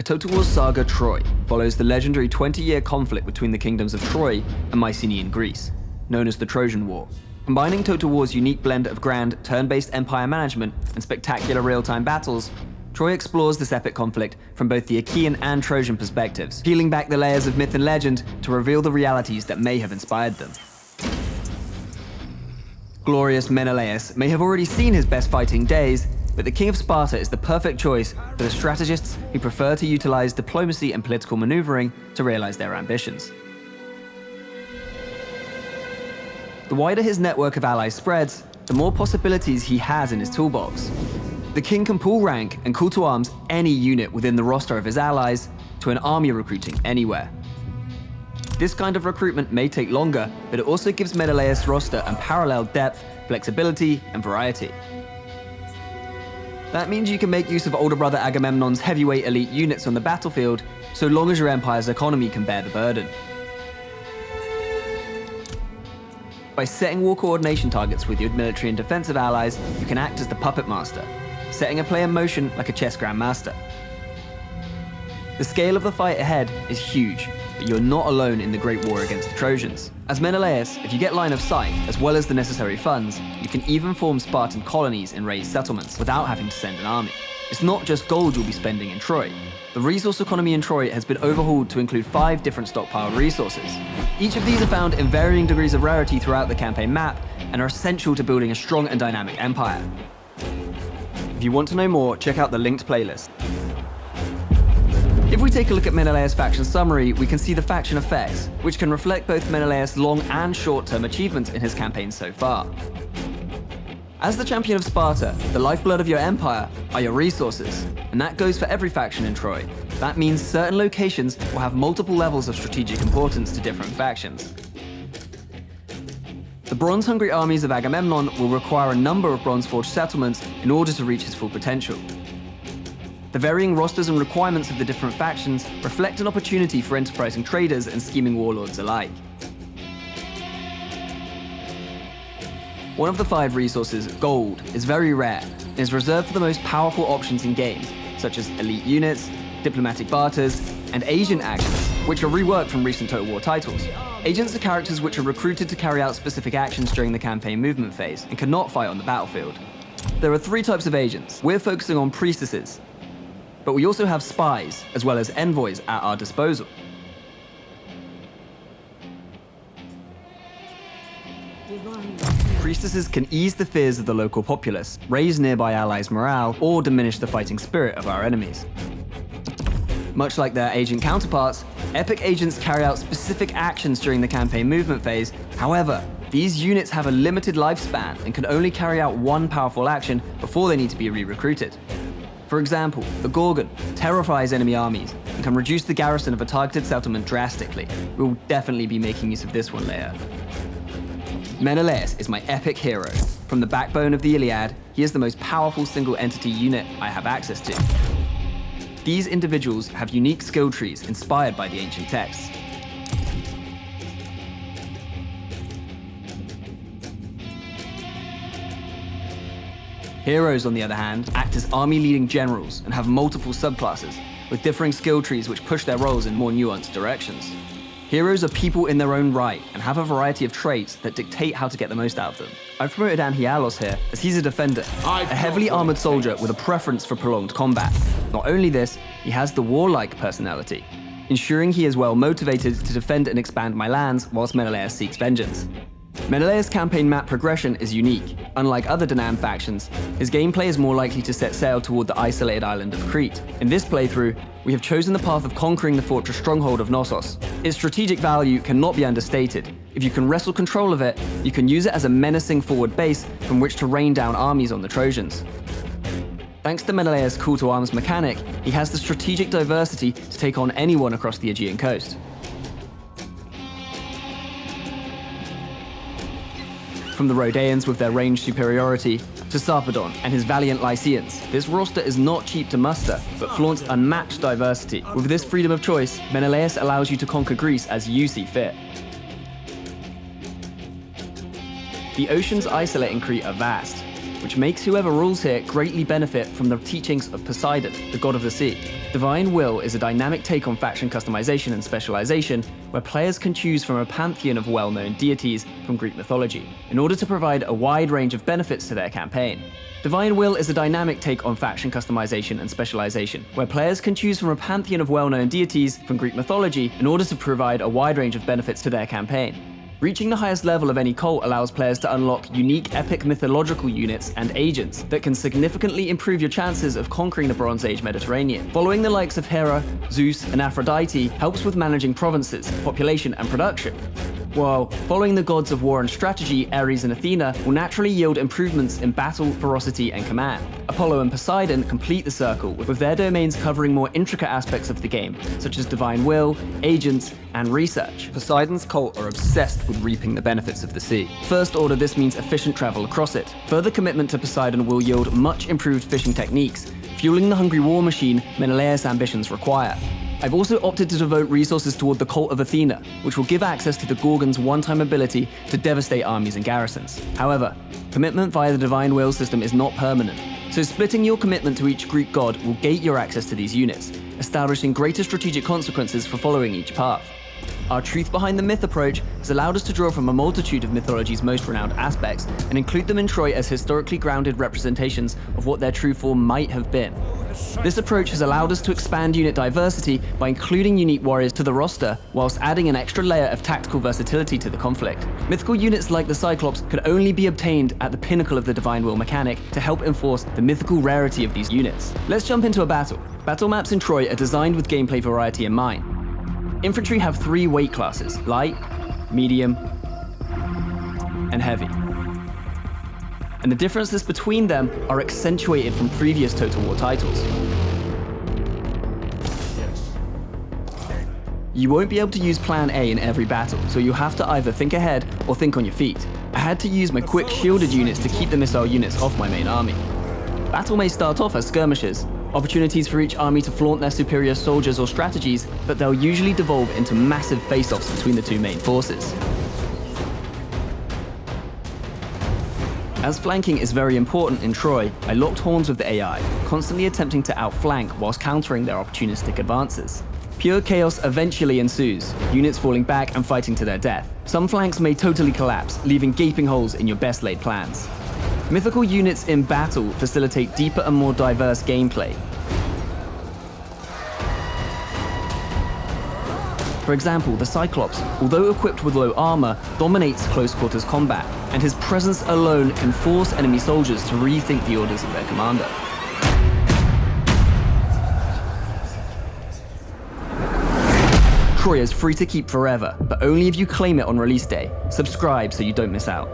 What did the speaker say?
A Total War saga Troy follows the legendary 20-year conflict between the kingdoms of Troy and Mycenaean Greece, known as the Trojan War. Combining Total War's unique blend of grand, turn-based empire management and spectacular real-time battles, Troy explores this epic conflict from both the Achaean and Trojan perspectives, peeling back the layers of myth and legend to reveal the realities that may have inspired them. Glorious Menelaus may have already seen his best fighting days, but the King of Sparta is the perfect choice for the strategists who prefer to utilize diplomacy and political maneuvering to realize their ambitions. The wider his network of allies spreads, the more possibilities he has in his toolbox. The king can pull rank and call to arms any unit within the roster of his allies to an army recruiting anywhere. This kind of recruitment may take longer, but it also gives Menelaus' roster unparalleled depth, flexibility, and variety. That means you can make use of older brother Agamemnon's heavyweight elite units on the battlefield, so long as your empire's economy can bear the burden. By setting war coordination targets with your military and defensive allies, you can act as the puppet master, setting a play in motion like a chess grandmaster. The scale of the fight ahead is huge, you're not alone in the Great War against the Trojans. As Menelaus, if you get line of sight, as well as the necessary funds, you can even form Spartan colonies and raise settlements without having to send an army. It's not just gold you'll be spending in Troy. The resource economy in Troy has been overhauled to include five different stockpiled resources. Each of these are found in varying degrees of rarity throughout the campaign map and are essential to building a strong and dynamic empire. If you want to know more, check out the linked playlist. If we take a look at Menelaus' faction summary, we can see the faction effects, which can reflect both Menelaus' long and short-term achievements in his campaign so far. As the champion of Sparta, the lifeblood of your empire are your resources, and that goes for every faction in Troy. That means certain locations will have multiple levels of strategic importance to different factions. The bronze-hungry armies of Agamemnon will require a number of bronze-forged settlements in order to reach his full potential. The varying rosters and requirements of the different factions reflect an opportunity for enterprising traders and scheming warlords alike. One of the five resources, gold, is very rare and is reserved for the most powerful options in game, such as elite units, diplomatic barters, and agent actions, which are reworked from recent Total War titles. Agents are characters which are recruited to carry out specific actions during the campaign movement phase and cannot fight on the battlefield. There are three types of agents. We're focusing on priestesses, but we also have spies, as well as envoys at our disposal. Priestesses can ease the fears of the local populace, raise nearby allies' morale, or diminish the fighting spirit of our enemies. Much like their agent counterparts, epic agents carry out specific actions during the campaign movement phase. However, these units have a limited lifespan and can only carry out one powerful action before they need to be re-recruited. For example, the Gorgon terrifies enemy armies and can reduce the garrison of a targeted settlement drastically. We will definitely be making use of this one later. Menelaus is my epic hero. From the backbone of the Iliad, he is the most powerful single entity unit I have access to. These individuals have unique skill trees inspired by the ancient texts. Heroes, on the other hand, act as army-leading generals and have multiple subclasses, with differing skill trees which push their roles in more nuanced directions. Heroes are people in their own right and have a variety of traits that dictate how to get the most out of them. I've promoted Anhialos here, as he's a defender, a heavily armored soldier with a preference for prolonged combat. Not only this, he has the warlike personality, ensuring he is well motivated to defend and expand my lands whilst Menelaus seeks vengeance. Menelaus' campaign map progression is unique. Unlike other Danaan factions, his gameplay is more likely to set sail toward the isolated island of Crete. In this playthrough, we have chosen the path of conquering the fortress stronghold of Knossos. Its strategic value cannot be understated. If you can wrestle control of it, you can use it as a menacing forward base from which to rain down armies on the Trojans. Thanks to Menelaus' call to arms mechanic, he has the strategic diversity to take on anyone across the Aegean coast. From the Rhodeans with their range superiority, to Sarpedon and his valiant Lycians, this roster is not cheap to muster, but flaunts unmatched diversity. With this freedom of choice, Menelaus allows you to conquer Greece as you see fit. The oceans isolating Crete are vast, which makes whoever rules here greatly benefit from the teachings of Poseidon, the god of the sea. Divine Will is a dynamic take on faction customization and specialization, where players can choose from a pantheon of well-known deities from Greek mythology, in order to provide a wide range of benefits to their campaign. Divine Will is a dynamic take on faction customization and specialization, where players can choose from a pantheon of well-known deities from Greek mythology in order to provide a wide range of benefits to their campaign. Reaching the highest level of any cult allows players to unlock unique epic mythological units and agents that can significantly improve your chances of conquering the Bronze Age Mediterranean. Following the likes of Hera, Zeus, and Aphrodite helps with managing provinces, population, and production. While following the gods of war and strategy, Ares and Athena will naturally yield improvements in battle, ferocity, and command. Apollo and Poseidon complete the circle, with their domains covering more intricate aspects of the game, such as divine will, agents, and research. Poseidon's cult are obsessed with reaping the benefits of the sea. First order, this means efficient travel across it. Further commitment to Poseidon will yield much improved fishing techniques, fueling the hungry war machine Menelaus' ambitions require. I've also opted to devote resources toward the Cult of Athena, which will give access to the Gorgon's one-time ability to devastate armies and garrisons. However, commitment via the Divine Will system is not permanent, so splitting your commitment to each Greek god will gate your access to these units, establishing greater strategic consequences for following each path. Our truth behind the myth approach has allowed us to draw from a multitude of mythology's most renowned aspects and include them in Troy as historically grounded representations of what their true form might have been. This approach has allowed us to expand unit diversity by including unique warriors to the roster, whilst adding an extra layer of tactical versatility to the conflict. Mythical units like the Cyclops could only be obtained at the pinnacle of the Divine Will mechanic to help enforce the mythical rarity of these units. Let's jump into a battle. Battle maps in Troy are designed with gameplay variety in mind. Infantry have three weight classes, light, medium, and heavy. And the differences between them are accentuated from previous Total War titles. You won't be able to use plan A in every battle, so you'll have to either think ahead or think on your feet. I had to use my quick shielded units to keep the missile units off my main army. Battle may start off as skirmishes, opportunities for each army to flaunt their superior soldiers or strategies, but they'll usually devolve into massive face-offs between the two main forces. As flanking is very important in Troy, I locked horns with the AI, constantly attempting to outflank whilst countering their opportunistic advances. Pure chaos eventually ensues, units falling back and fighting to their death. Some flanks may totally collapse, leaving gaping holes in your best laid plans. Mythical units in battle facilitate deeper and more diverse gameplay. For example, the Cyclops, although equipped with low armor, dominates close quarters combat, and his presence alone can force enemy soldiers to rethink the orders of their commander. Troy is free to keep forever, but only if you claim it on release day. Subscribe so you don't miss out.